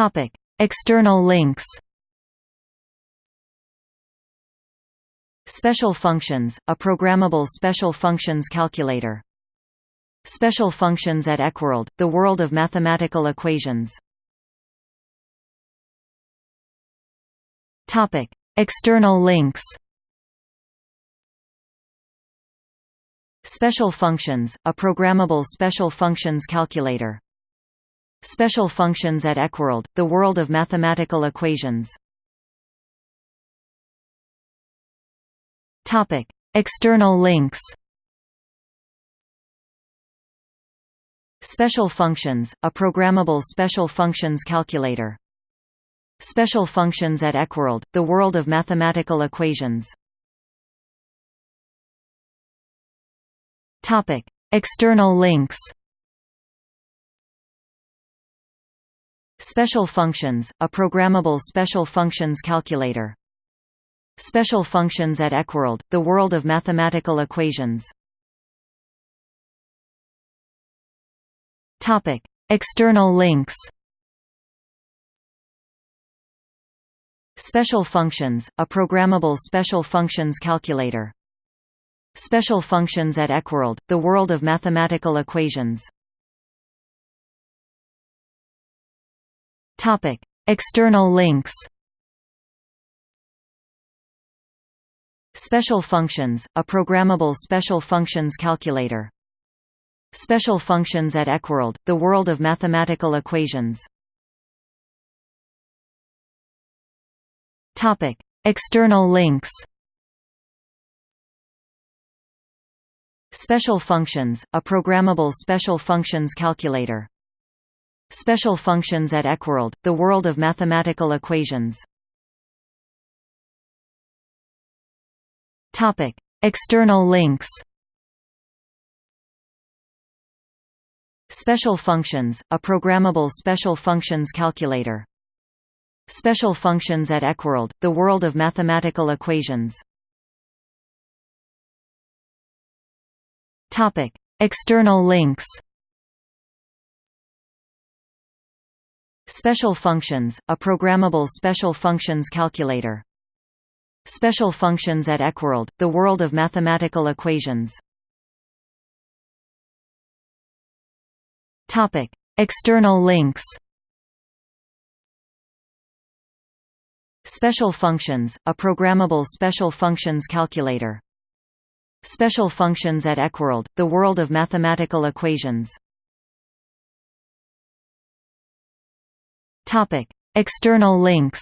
Topic: External links. Special functions, a programmable special functions calculator. Special functions at EqWorld, the world of mathematical equations. Topic: External links. Special functions, a programmable special functions calculator. Special functions at EqWorld, the world of mathematical equations. External links. Special functions, a programmable special functions calculator. Special functions at EqWorld, the world of mathematical equations. External links. Special functions, a programmable special functions calculator. Special functions at EqWorld, the world of mathematical equations. Topic: External links. Special functions, a programmable special functions calculator. Special functions at EqWorld, the world of mathematical equations. Topic: External links. Special functions, a programmable special functions calculator. Special functions at EqWorld, the world of mathematical equations. Topic: External links. Special functions, a programmable special functions calculator. Special functions at EqWorld, the world of mathematical equations. Topic: External links. Special functions, a programmable special functions calculator. Special functions at EqWorld, the world of mathematical equations. Topic: External links. Special functions, a programmable special functions calculator. Special functions at EqWorld, the world of mathematical equations. Topic: External links. Special functions, a programmable special functions calculator. Special functions at EqWorld, the world of mathematical equations. External links.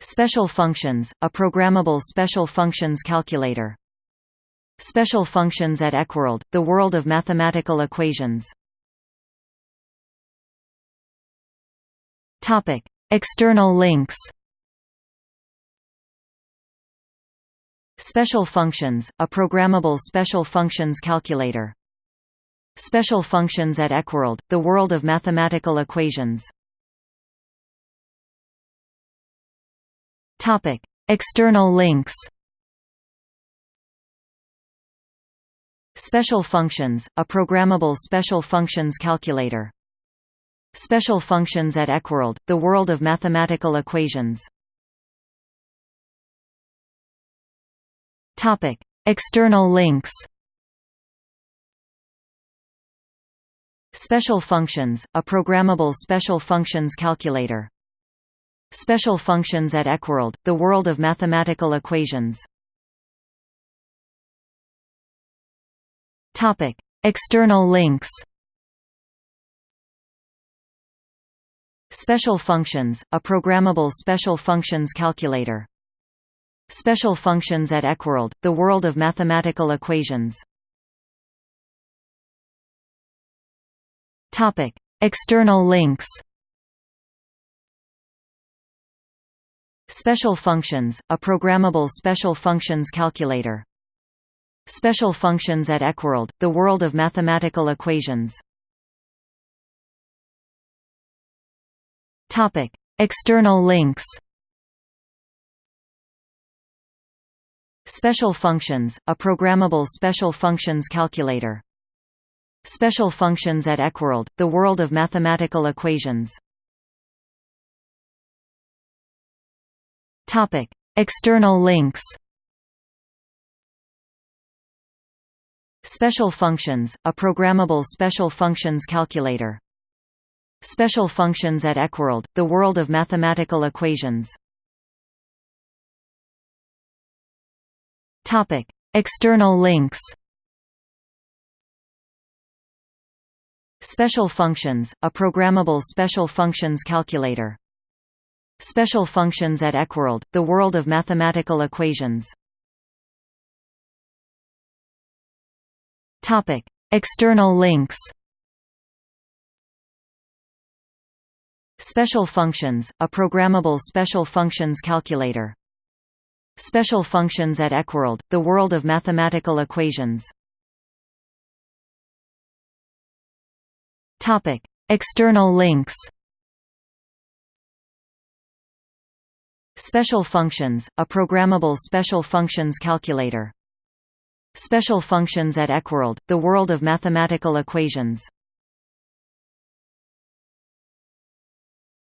Special functions, a programmable special functions calculator. Special functions at EqWorld, the world of mathematical equations. Topic: External links. Special functions, a programmable special functions calculator. Special functions at EqWorld, the world of mathematical equations. Topic: External links. Special functions, a programmable special functions calculator. Special functions at EqWorld, the world of mathematical equations. Topic: External links. Special functions, a programmable special functions calculator. Special functions at EqWorld, the world of mathematical equations. Topic: External links. Special functions, a programmable special functions calculator. Special functions at EqWorld, the world of mathematical equations. Topic: External links. Special functions, a programmable special functions calculator. Special functions at EqWorld, the world of mathematical equations. Topic: External links. Special functions, a programmable special functions calculator. Special functions at EqWorld, the world of mathematical equations. Topic: External links. Special functions, a programmable special functions calculator. Special functions at EqWorld, the world of mathematical equations. Topic: External links. Special functions, a programmable special functions calculator. Special functions at EqWorld, the world of mathematical equations. Topic: External links. Special functions, a programmable special functions calculator. Special functions at EqWorld, the world of mathematical equations. Topic: External links. Special functions, a programmable special functions calculator. Special functions at EqWorld, the world of mathematical equations.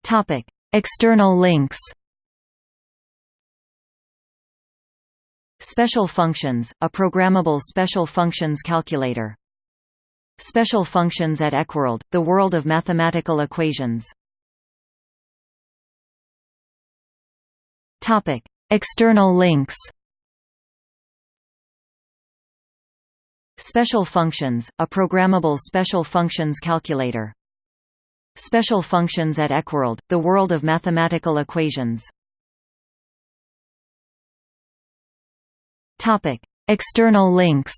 Topic: External links. Special functions, a programmable special functions calculator. Special functions at EqWorld, the world of mathematical equations. External links. Special functions, a programmable special functions calculator. Special functions at EqWorld, the world of mathematical equations. External links.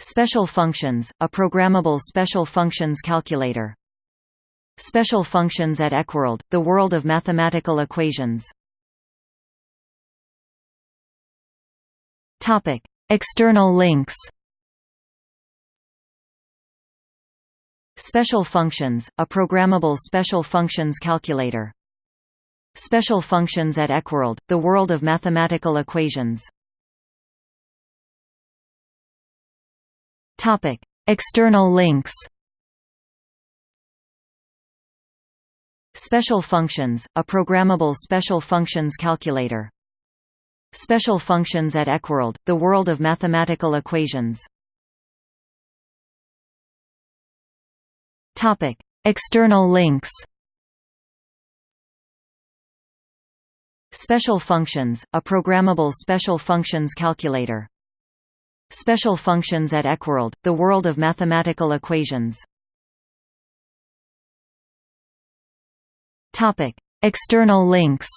Special functions, a programmable special functions calculator. Special functions at EqWorld, the world of mathematical equations. Topic: External links. Special functions, a programmable special functions calculator. Special functions at EqWorld, the world of mathematical equations. Topic: External links. Special functions, a programmable special functions calculator. Special functions at EqWorld, the world of mathematical equations. Topic: External links. Special functions, a programmable special functions calculator. Special functions at EqWorld, the world of mathematical equations. External links.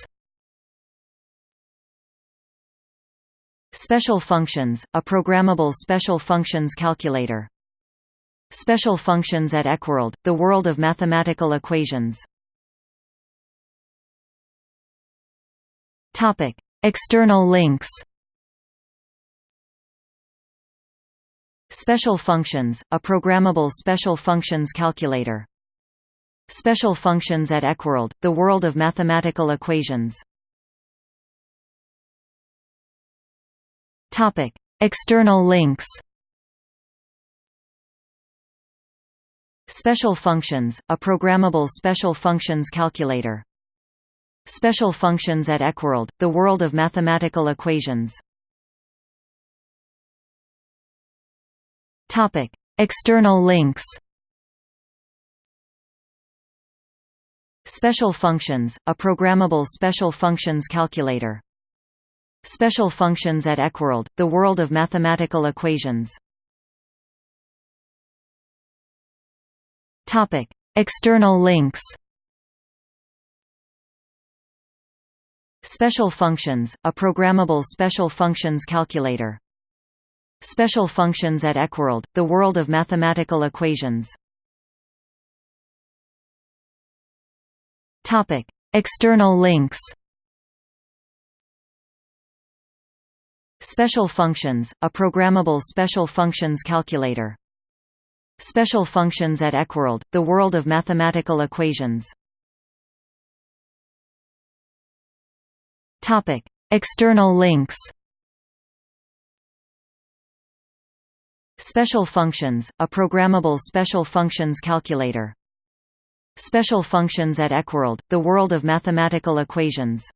Special functions, a programmable special functions calculator. Special functions at EqWorld, the world of mathematical equations. External links. Special functions, a programmable special functions calculator. Special functions at EqWorld, the world of mathematical equations. Topic: External links. Special functions, a programmable special functions calculator. Special functions at EqWorld, the world of mathematical equations. Topic: External links. Special functions, a programmable special functions calculator. Special functions at EqWorld, the world of mathematical equations. Topic: External links. Special functions, a programmable special functions calculator. Special functions at EqWorld, the world of mathematical equations. Topic: External links. Special functions, a programmable special functions calculator. Special functions at EqWorld, the world of mathematical equations. Topic: External links. Special functions, a programmable special functions calculator. Special functions at EqWorld, the world of mathematical equations